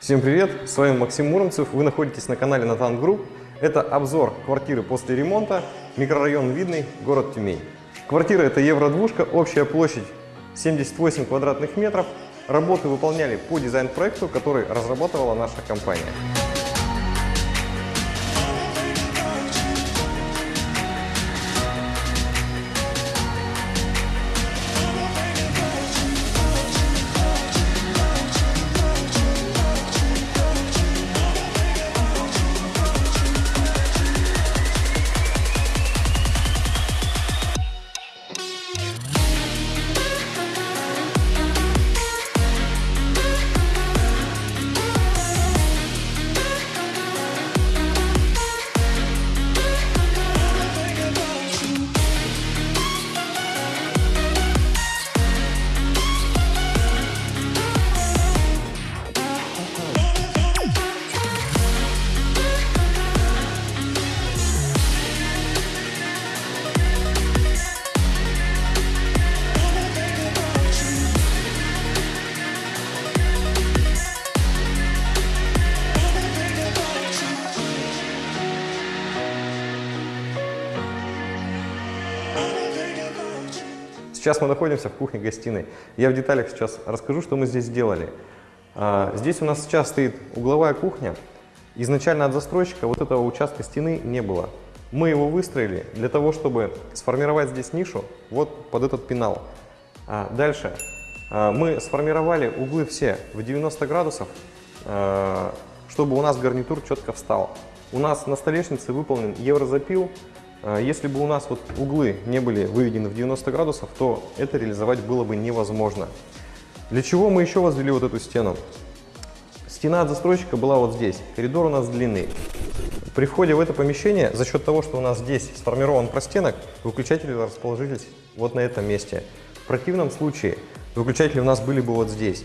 Всем привет, с вами Максим Муромцев, вы находитесь на канале Натан Групп. Это обзор квартиры после ремонта, микрорайон Видный, город Тюмень. Квартира это евро-двушка, общая площадь 78 квадратных метров. Работы выполняли по дизайн-проекту, который разрабатывала наша компания. Сейчас мы находимся в кухне-гостиной. Я в деталях сейчас расскажу, что мы здесь сделали. А, здесь у нас сейчас стоит угловая кухня. Изначально от застройщика вот этого участка стены не было. Мы его выстроили для того, чтобы сформировать здесь нишу вот под этот пенал. А, дальше а, мы сформировали углы все в 90 градусов, чтобы у нас гарнитур четко встал. У нас на столешнице выполнен еврозапил если бы у нас вот углы не были выведены в 90 градусов, то это реализовать было бы невозможно. Для чего мы еще возвели вот эту стену? Стена от застройщика была вот здесь, коридор у нас длинный. При входе в это помещение, за счет того, что у нас здесь сформирован простенок, выключатели расположились вот на этом месте. В противном случае выключатели у нас были бы вот здесь.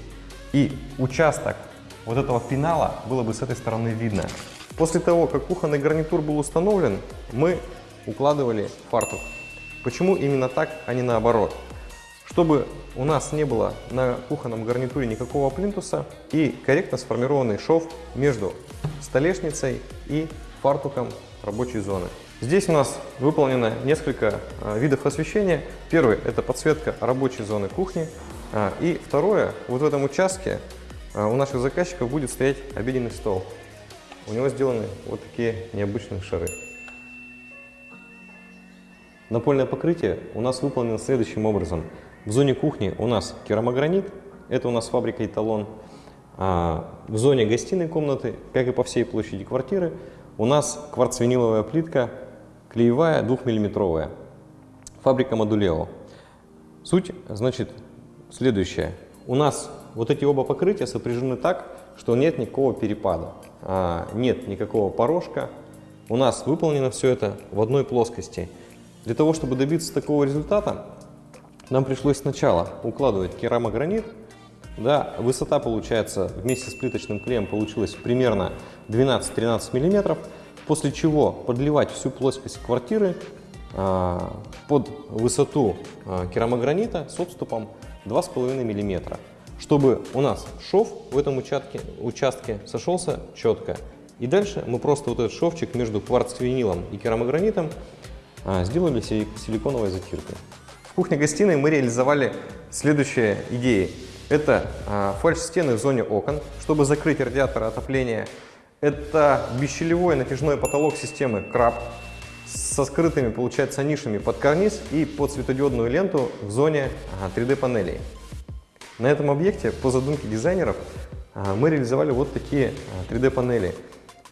И участок вот этого пенала было бы с этой стороны видно. После того, как кухонный гарнитур был установлен, мы укладывали фартук. Почему именно так, а не наоборот? Чтобы у нас не было на кухонном гарнитуре никакого плинтуса и корректно сформированный шов между столешницей и фартуком рабочей зоны. Здесь у нас выполнено несколько а, видов освещения. Первый – это подсветка рабочей зоны кухни. А, и второе, вот в этом участке а, у наших заказчиков будет стоять обеденный стол. У него сделаны вот такие необычные шары. Напольное покрытие у нас выполнено следующим образом. В зоне кухни у нас керамогранит, это у нас фабрика «Эталон». А в зоне гостиной комнаты, как и по всей площади квартиры, у нас кварцвиниловая плитка, клеевая, двухмиллиметровая. Фабрика Модулео. Суть, значит, следующая. У нас вот эти оба покрытия сопряжены так, что нет никакого перепада, а нет никакого порожка. У нас выполнено все это в одной плоскости – для того, чтобы добиться такого результата, нам пришлось сначала укладывать керамогранит. Да, высота получается вместе с плиточным клеем получилась примерно 12-13 мм, после чего подливать всю плоскость квартиры а, под высоту а, керамогранита с отступом 2,5 мм, чтобы у нас шов в этом участке, участке сошелся четко. И дальше мы просто вот этот шовчик между кварц-винилом и керамогранитом сделали силиконовой затиркой. В кухне-гостиной мы реализовали следующие идеи. Это а, фальш-стены в зоне окон, чтобы закрыть радиатор отопления. Это бесщелевой натяжной потолок системы КРАП со скрытыми, получается, нишами под карниз и под светодиодную ленту в зоне 3D-панелей. На этом объекте, по задумке дизайнеров, а, мы реализовали вот такие 3D-панели.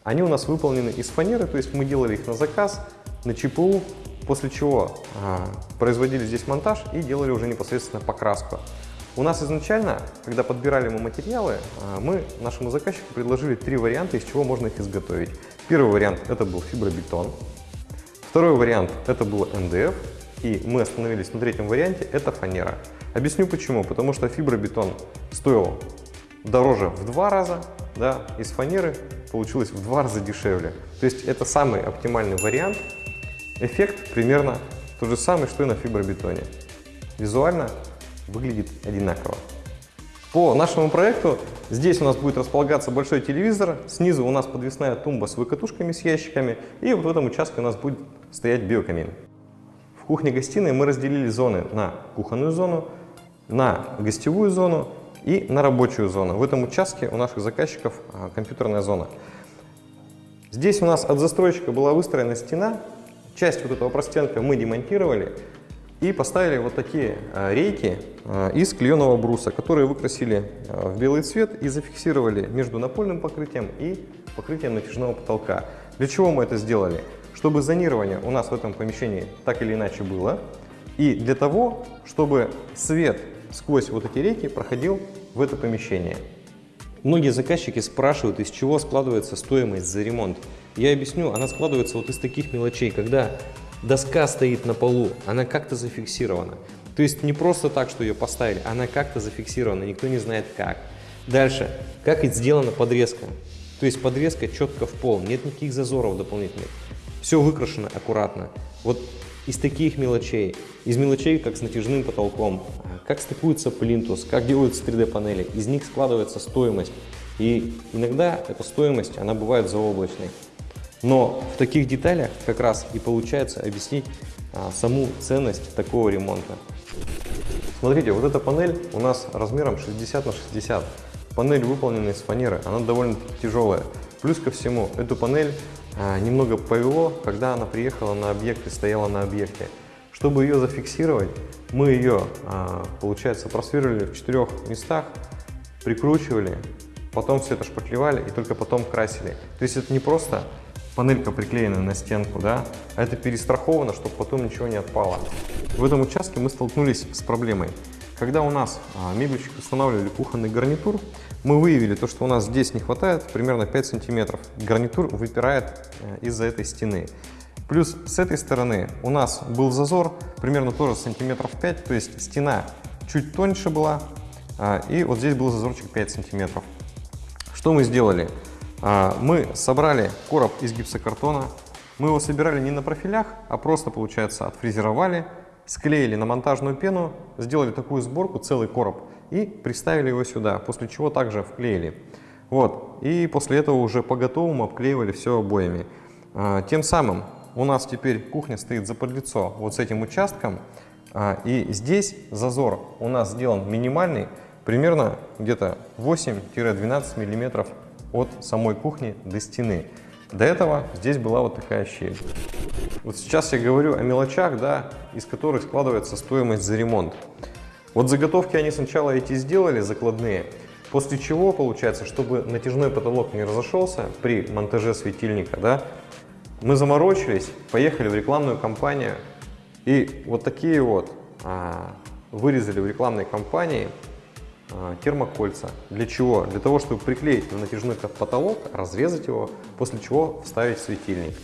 Они у нас выполнены из фанеры, то есть мы делали их на заказ, на ЧПУ, после чего а, производили здесь монтаж и делали уже непосредственно покраску. У нас изначально, когда подбирали мы материалы, а, мы нашему заказчику предложили три варианта, из чего можно их изготовить. Первый вариант это был фибробетон, второй вариант это был НДФ, и мы остановились на третьем варианте, это фанера. Объясню почему. Потому что фибробетон стоил дороже в два раза, да, из фанеры получилось в два раза дешевле. То есть это самый оптимальный вариант Эффект примерно тот же самый, что и на фибробетоне. Визуально выглядит одинаково. По нашему проекту здесь у нас будет располагаться большой телевизор, снизу у нас подвесная тумба с выкатушками, с ящиками, и вот в этом участке у нас будет стоять биокамин. В кухне-гостиной мы разделили зоны на кухонную зону, на гостевую зону и на рабочую зону. В этом участке у наших заказчиков а, компьютерная зона. Здесь у нас от застройщика была выстроена стена, часть вот этого простенка мы демонтировали, и поставили вот такие а, рейки а, из клееного бруса, которые выкрасили а, в белый цвет и зафиксировали между напольным покрытием и покрытием натяжного потолка. Для чего мы это сделали? Чтобы зонирование у нас в этом помещении так или иначе было, и для того, чтобы свет сквозь вот эти рейки проходил в это помещение. Многие заказчики спрашивают, из чего складывается стоимость за ремонт. Я объясню, она складывается вот из таких мелочей, когда доска стоит на полу, она как-то зафиксирована. То есть не просто так, что ее поставили, она как-то зафиксирована, никто не знает как. Дальше, как сделана подрезка. То есть подрезка четко в пол, нет никаких зазоров дополнительных. Все выкрашено аккуратно. Вот из таких мелочей, из мелочей, как с натяжным потолком, как стыкуется плинтус, как делаются 3D-панели, из них складывается стоимость. И иногда эта стоимость, она бывает заоблачной. Но в таких деталях как раз и получается объяснить а, саму ценность такого ремонта. Смотрите, вот эта панель у нас размером 60 на 60. Панель выполнена из фанеры, она довольно тяжелая. Плюс ко всему, эту панель а, немного повело, когда она приехала на объект и стояла на объекте. Чтобы ее зафиксировать, мы ее, а, получается, просверлили в четырех местах, прикручивали, потом все это шпаклевали и только потом красили. То есть это не просто панелька приклеена на стенку, да, а это перестраховано, чтобы потом ничего не отпало. В этом участке мы столкнулись с проблемой. Когда у нас а, мебельщик устанавливали кухонный гарнитур, мы выявили то, что у нас здесь не хватает примерно 5 сантиметров. Гарнитур выпирает э, из-за этой стены. Плюс с этой стороны у нас был зазор примерно тоже сантиметров 5, то есть стена чуть тоньше была, а, и вот здесь был зазорчик 5 сантиметров. Что мы сделали? А, мы собрали короб из гипсокартона. Мы его собирали не на профилях, а просто, получается, отфрезеровали, склеили на монтажную пену, сделали такую сборку, целый короб, и приставили его сюда, после чего также вклеили. Вот. И после этого уже по готовому обклеивали все обоями. А, тем самым у нас теперь кухня стоит за подлицо вот с этим участком, а, и здесь зазор у нас сделан минимальный, примерно где-то 8-12 миллиметров от самой кухни до стены. До этого здесь была вот такая щель. Вот сейчас я говорю о мелочах, да, из которых складывается стоимость за ремонт. Вот заготовки они сначала эти сделали, закладные, после чего, получается, чтобы натяжной потолок не разошелся при монтаже светильника, да, мы заморочились, поехали в рекламную кампанию и вот такие вот а, вырезали в рекламной кампании термокольца. Для чего? Для того, чтобы приклеить на натяжной потолок, разрезать его, после чего вставить светильник.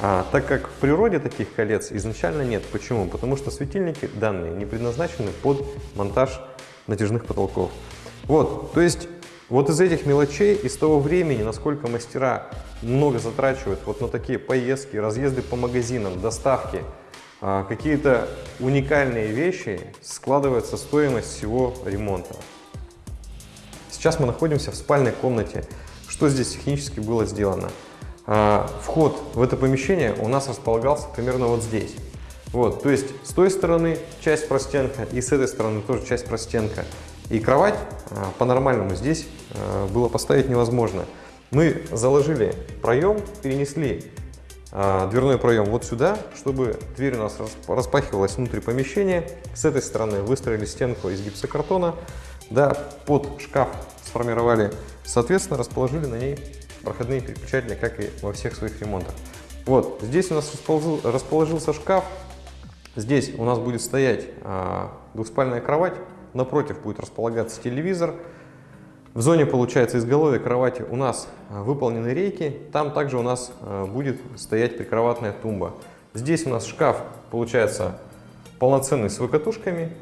А, так как в природе таких колец изначально нет. Почему? Потому что светильники данные не предназначены под монтаж натяжных потолков. Вот, то есть вот из этих мелочей, из того времени, насколько мастера много затрачивают вот на такие поездки, разъезды по магазинам, доставки, а, какие-то уникальные вещи, складывается стоимость всего ремонта. Сейчас мы находимся в спальной комнате. Что здесь технически было сделано? А, вход в это помещение у нас располагался примерно вот здесь. Вот, то есть с той стороны часть простенка и с этой стороны тоже часть простенка. И кровать а, по-нормальному здесь а, было поставить невозможно. Мы заложили проем, перенесли дверной проем вот сюда, чтобы дверь у нас распахивалась внутри помещения. С этой стороны выстроили стенку из гипсокартона, да, под шкаф сформировали, соответственно, расположили на ней проходные переключатели, как и во всех своих ремонтах. Вот, здесь у нас расположился шкаф, здесь у нас будет стоять а, двухспальная кровать, напротив будет располагаться телевизор. В зоне, получается, изголовья кровати у нас а, выполнены рейки, там также у нас а, будет стоять прикроватная тумба. Здесь у нас шкаф, получается, полноценный с выкатушками,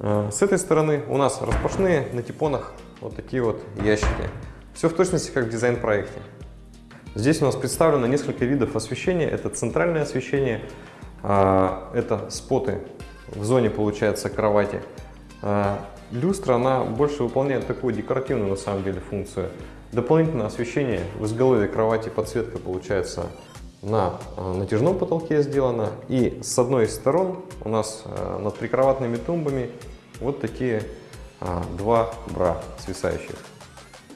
с этой стороны у нас распашные на типонах вот такие вот ящики. Все в точности как в дизайн-проекте. Здесь у нас представлено несколько видов освещения. Это центральное освещение, а, это споты в зоне, получается, кровати. А, люстра, она больше выполняет такую декоративную на самом деле функцию. Дополнительное освещение в изголовье кровати, подсветка получается на э, натяжном потолке сделана. И с одной из сторон у нас э, над прикроватными тумбами вот такие а, два бра свисающих.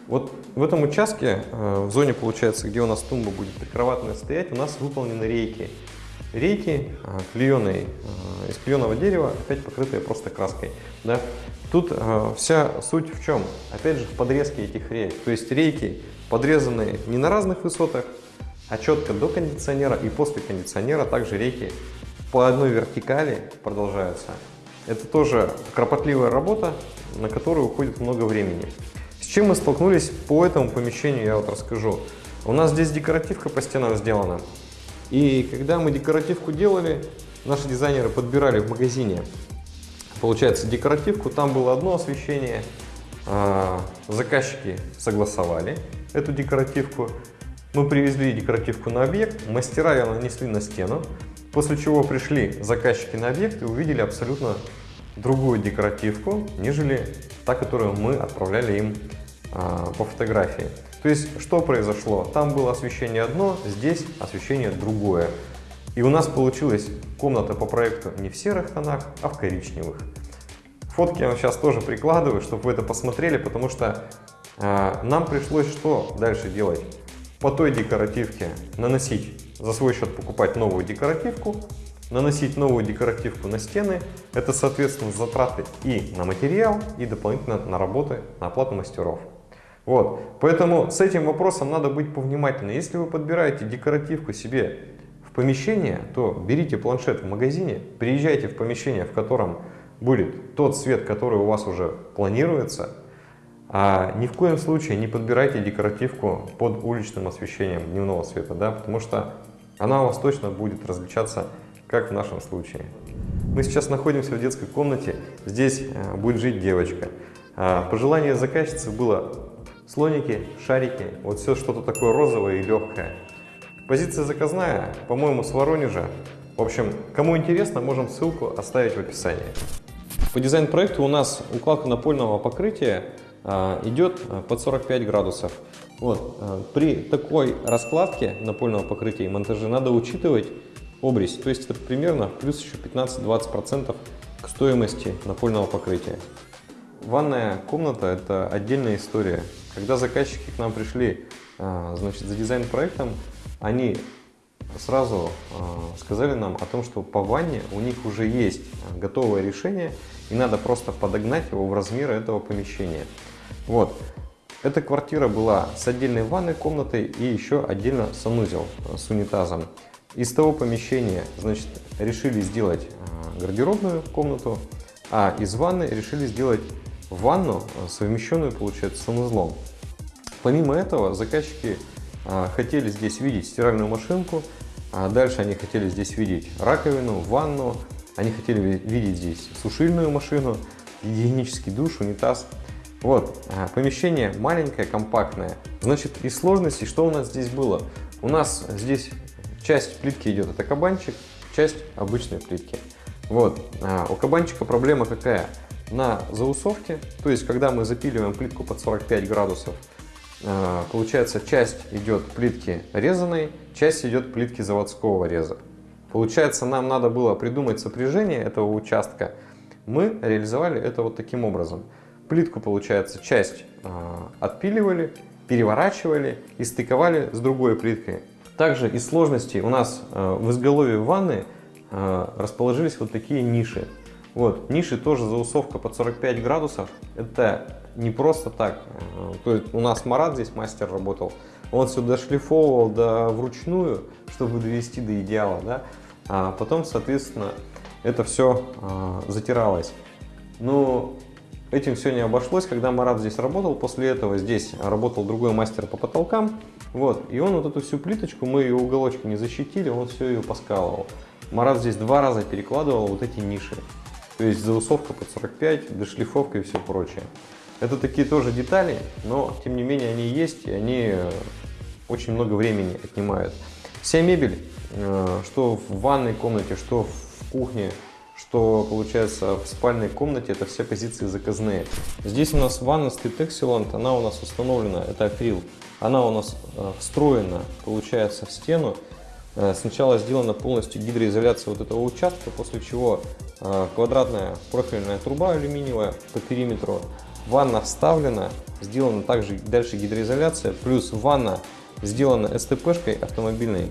Вот в этом участке, э, в зоне, получается, где у нас тумба будет прикроватная стоять, у нас выполнены рейки. Рейки клееные, из клееного дерева, опять покрытые просто краской. Да? Тут вся суть в чем? Опять же, в подрезке этих рейк. То есть рейки подрезаны не на разных высотах, а четко до кондиционера и после кондиционера также рейки по одной вертикали продолжаются. Это тоже кропотливая работа, на которую уходит много времени. С чем мы столкнулись по этому помещению, я вот расскажу. У нас здесь декоративка по стенам сделана. И когда мы декоративку делали, наши дизайнеры подбирали в магазине, получается, декоративку, там было одно освещение, а, заказчики согласовали эту декоративку, мы привезли декоративку на объект, мастера ее нанесли на стену, после чего пришли заказчики на объект и увидели абсолютно другую декоративку, нежели та, которую мы отправляли им а, по фотографии. То есть, что произошло? Там было освещение одно, здесь освещение другое. И у нас получилась комната по проекту не в серых тонах, а в коричневых. Фотки я вам сейчас тоже прикладываю, чтобы вы это посмотрели, потому что э, нам пришлось что дальше делать? По той декоративке наносить, за свой счет покупать новую декоративку, наносить новую декоративку на стены. Это, соответственно, затраты и на материал, и дополнительно на работы, на оплату мастеров. Вот, поэтому с этим вопросом надо быть повнимательнее. Если вы подбираете декоративку себе в помещение, то берите планшет в магазине, приезжайте в помещение, в котором будет тот свет, который у вас уже планируется, а ни в коем случае не подбирайте декоративку под уличным освещением дневного света, да, потому что она у вас точно будет различаться, как в нашем случае. Мы сейчас находимся в детской комнате, здесь э, будет жить девочка. А, пожелание заказчицы было слоники, шарики, вот все что-то такое розовое и легкое. Позиция заказная, по-моему, с Воронежа. В общем, кому интересно, можем ссылку оставить в описании. По дизайн-проекту у нас укладка напольного покрытия идет а, под 45 градусов. Вот. А, при такой раскладке напольного покрытия и монтаже надо учитывать обрез, то есть это примерно плюс еще 15-20% к стоимости напольного покрытия. Ванная комната – это отдельная история. Когда заказчики к нам пришли значит, за дизайн-проектом, они сразу сказали нам о том, что по ванне у них уже есть готовое решение, и надо просто подогнать его в размеры этого помещения. Вот. Эта квартира была с отдельной ванной комнатой и еще отдельно санузел э, с унитазом. Из того помещения, значит, решили сделать э, гардеробную комнату, а из ванны решили сделать ванну, э, совмещенную, получается, с санузлом. Помимо этого, заказчики хотели здесь видеть стиральную машинку, а дальше они хотели здесь видеть раковину, ванну, они хотели видеть здесь сушильную машину, гигиенический душ, унитаз вот, помещение маленькое, компактное. Значит, из сложностей что у нас здесь было? У нас здесь часть плитки идет, это кабанчик, часть обычной плитки. Вот, а у кабанчика проблема какая? На заусовке, то есть когда мы запиливаем плитку под 45 градусов, а, получается часть идет плитки резаной, часть идет плитки заводского реза. Получается, нам надо было придумать сопряжение этого участка. Мы реализовали это вот таким образом. Плитку, получается, часть э, отпиливали, переворачивали и стыковали с другой плиткой. Также из сложностей у нас э, в изголовье ванны э, расположились вот такие ниши. Вот, ниши тоже заусовка под 45 градусов. Это не просто так. То есть у нас Марат здесь мастер работал. Он все дошлифовывал до вручную, чтобы довести до идеала. Да? А потом, соответственно, это все затиралось. Но Этим все не обошлось, когда Марат здесь работал, после этого здесь работал другой мастер по потолкам, вот, и он вот эту всю плиточку, мы ее уголочки не защитили, он все ее поскалывал. Марат здесь два раза перекладывал вот эти ниши, то есть заусовка под 45, дошлифовка и все прочее. Это такие тоже детали, но тем не менее они есть, и они э, очень много времени отнимают. Вся мебель, э, что в ванной комнате, что в кухне, что получается в спальной комнате это все позиции заказные. Здесь у нас ванна стоит Excelent, она у нас установлена, это акрил, она у нас э, встроена, получается, в стену. Э, сначала сделана полностью гидроизоляция вот этого участка, после чего э, квадратная профильная труба алюминиевая по периметру, ванна вставлена, сделана также дальше гидроизоляция, плюс ванна сделана СТП-шкой автомобильной,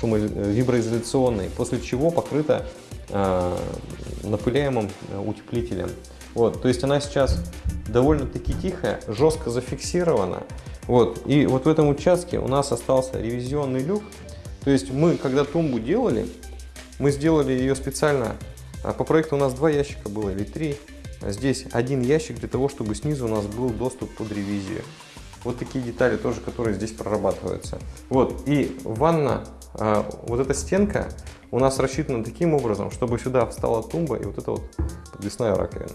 шумовиброизоляционной, после чего покрыта напыляемым утеплителем. Вот, то есть она сейчас довольно-таки тихая, жестко зафиксирована. Вот, и вот в этом участке у нас остался ревизионный люк. То есть мы, когда тумбу делали, мы сделали ее специально. А по проекту у нас два ящика было или три. А здесь один ящик для того, чтобы снизу у нас был доступ под ревизию. Вот такие детали тоже, которые здесь прорабатываются. Вот, и ванна, вот эта стенка у нас рассчитана таким образом, чтобы сюда встала тумба и вот это вот подвесная раковина.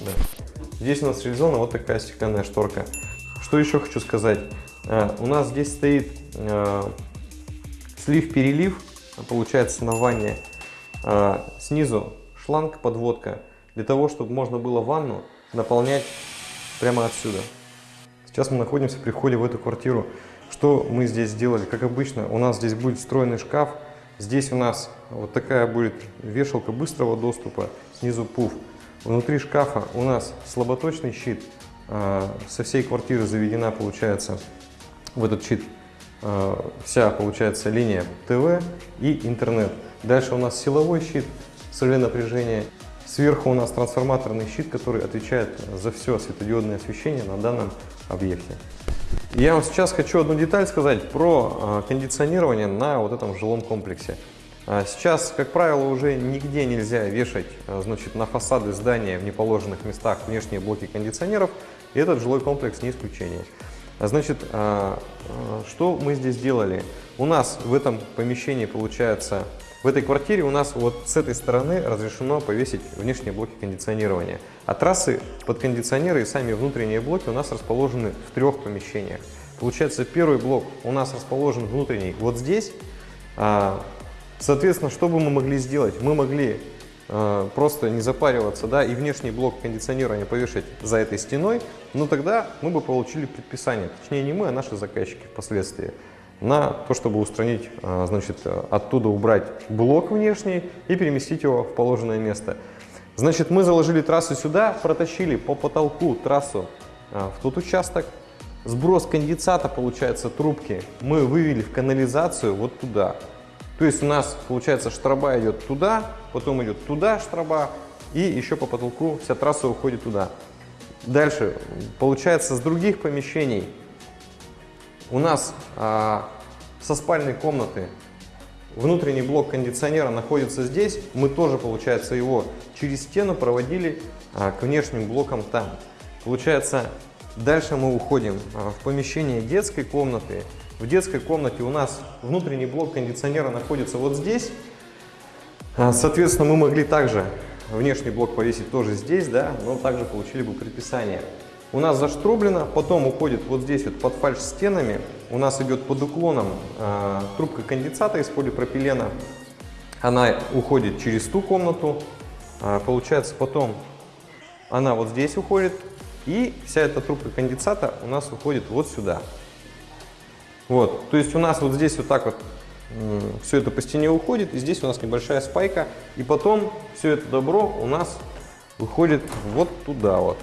Да. Здесь у нас реализована вот такая стеклянная шторка. Что еще хочу сказать? А, у нас здесь стоит а, слив-перелив, получается на ванне. Снизу шланг, подводка, для того, чтобы можно было ванну наполнять прямо отсюда. Сейчас мы находимся при входе в эту квартиру. Что мы здесь сделали? Как обычно, у нас здесь будет встроенный шкаф. Здесь у нас вот такая будет вешалка быстрого доступа, снизу пуф. Внутри шкафа у нас слаботочный щит. А, со всей квартиры заведена, получается, в этот щит а, вся, получается, линия ТВ и интернет. Дальше у нас силовой щит с реле напряжения. Сверху у нас трансформаторный щит, который отвечает за все светодиодное освещение на данном объекте. Я вам сейчас хочу одну деталь сказать про а, кондиционирование на вот этом жилом комплексе. А, сейчас, как правило, уже нигде нельзя вешать а, значит, на фасады здания в неположенных местах внешние блоки кондиционеров, и этот жилой комплекс не исключение. Значит, что мы здесь делали? У нас в этом помещении получается в этой квартире у нас вот с этой стороны разрешено повесить внешние блоки кондиционирования. А трассы под кондиционеры и сами внутренние блоки у нас расположены в трех помещениях. Получается, первый блок у нас расположен внутренний вот здесь. А, соответственно, что бы мы могли сделать? Мы могли а, просто не запариваться, да, и внешний блок кондиционирования повешать за этой стеной, но тогда мы бы получили предписание, точнее не мы, а наши заказчики впоследствии на то, чтобы устранить, а, значит, оттуда убрать блок внешний и переместить его в положенное место. Значит, мы заложили трассу сюда, протащили по потолку трассу а, в тот участок. Сброс конденсата, получается, трубки мы вывели в канализацию вот туда. То есть у нас, получается, штраба идет туда, потом идет туда штраба, и еще по потолку вся трасса уходит туда. Дальше, получается, с других помещений у нас а, со спальной комнаты внутренний блок кондиционера находится здесь. Мы тоже, получается, его через стену проводили а, к внешним блокам там. Получается, дальше мы уходим а, в помещение детской комнаты. В детской комнате у нас внутренний блок кондиционера находится вот здесь. А, соответственно, мы могли также внешний блок повесить тоже здесь, да, но также получили бы предписание у нас заштроблено, потом уходит вот здесь вот под фальш стенами, у нас идет под уклоном э, трубка конденсата из полипропилена, она уходит через ту комнату, э, получается потом она вот здесь уходит, и вся эта трубка конденсата у нас уходит вот сюда. Вот, то есть у нас вот здесь вот так вот э, все это по стене уходит, и здесь у нас небольшая спайка, и потом все это добро у нас выходит вот туда вот.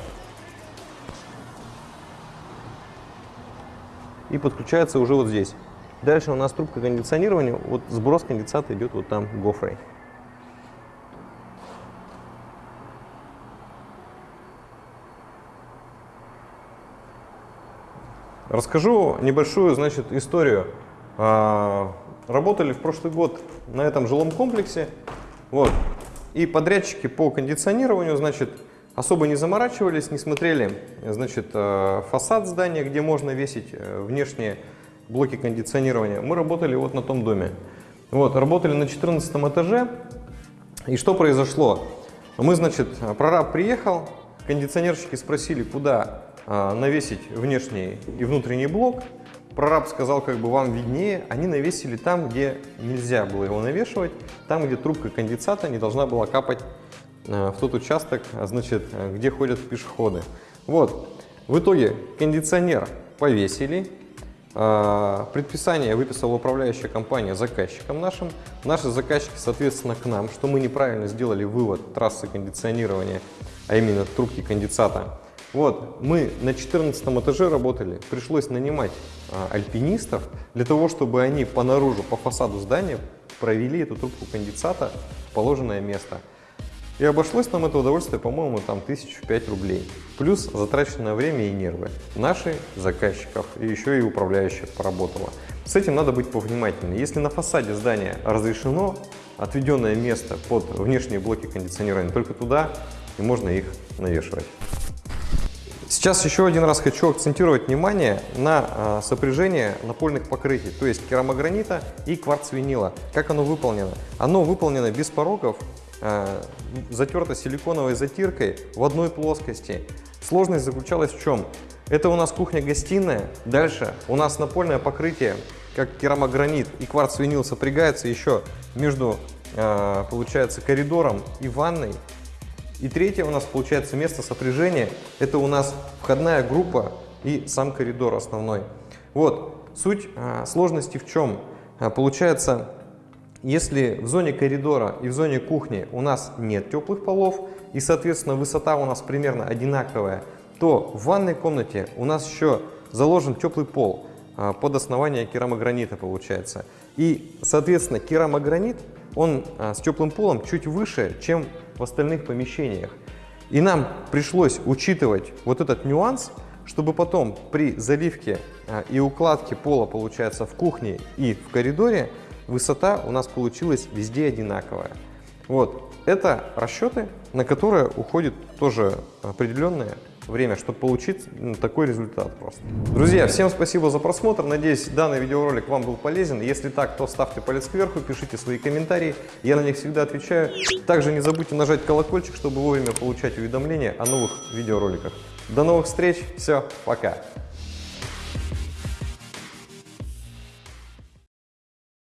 И подключается уже вот здесь. Дальше у нас трубка кондиционирования, вот сброс конденсата идет вот там гофрой. Расскажу небольшую, значит, историю. А, работали в прошлый год на этом жилом комплексе, вот, и подрядчики по кондиционированию, значит, Особо не заморачивались, не смотрели значит, э, фасад здания, где можно весить э, внешние блоки кондиционирования. Мы работали вот на том доме. Вот, работали на 14 этаже. И что произошло? Мы, значит, прораб приехал, кондиционерщики спросили, куда э, навесить внешний и внутренний блок. прораб сказал, как бы вам виднее, они навесили там, где нельзя было его навешивать, там, где трубка конденсата не должна была капать в тот участок, а, значит, э, где ходят пешеходы. Вот, в итоге кондиционер повесили, а, Предписание выписала управляющая компания заказчикам нашим. Наши заказчики, соответственно, к нам, что мы неправильно сделали вывод трассы кондиционирования, а именно трубки конденсата. Вот, мы на 14 этаже работали, пришлось нанимать альпинистов для того, чтобы они по наружу, по фасаду здания провели эту трубку конденсата в положенное место. И обошлось нам это удовольствие, по-моему, там тысячу пять рублей. Плюс затраченное время и нервы. Наши заказчиков и еще и управляющих поработала. С этим надо быть повнимательнее. Если на фасаде здания разрешено отведенное место под внешние блоки кондиционирования, только туда и можно их навешивать. Сейчас еще один раз хочу акцентировать внимание на а, сопряжение напольных покрытий, то есть керамогранита и кварцвинила. Как оно выполнено? Оно выполнено без порогов, а, затерто силиконовой затиркой в одной плоскости. Сложность заключалась в чем? Это у нас кухня-гостиная. Дальше у нас напольное покрытие, как керамогранит и кварцвинил сопрягается еще между, а, получается, коридором и ванной. И третье у нас получается место сопряжения. Это у нас входная группа и сам коридор основной. Вот, суть а, сложности в чем? Получается, если в зоне коридора и в зоне кухни у нас нет теплых полов, и, соответственно, высота у нас примерно одинаковая, то в ванной комнате у нас еще заложен теплый пол а, под основание керамогранита получается. И, соответственно, керамогранит, он а, с теплым полом чуть выше, чем в остальных помещениях. И нам пришлось учитывать вот этот нюанс, чтобы потом при заливке а, и укладке пола, получается, в кухне и в коридоре, высота у нас получилась везде одинаковая. Вот, это расчеты, на которые уходит тоже определенное время, чтобы получить такой результат просто. Друзья, всем спасибо за просмотр. Надеюсь, данный видеоролик вам был полезен. Если так, то ставьте палец кверху, пишите свои комментарии. Я на них всегда отвечаю. Также не забудьте нажать колокольчик, чтобы вовремя получать уведомления о новых видеороликах. До новых встреч. Все, пока.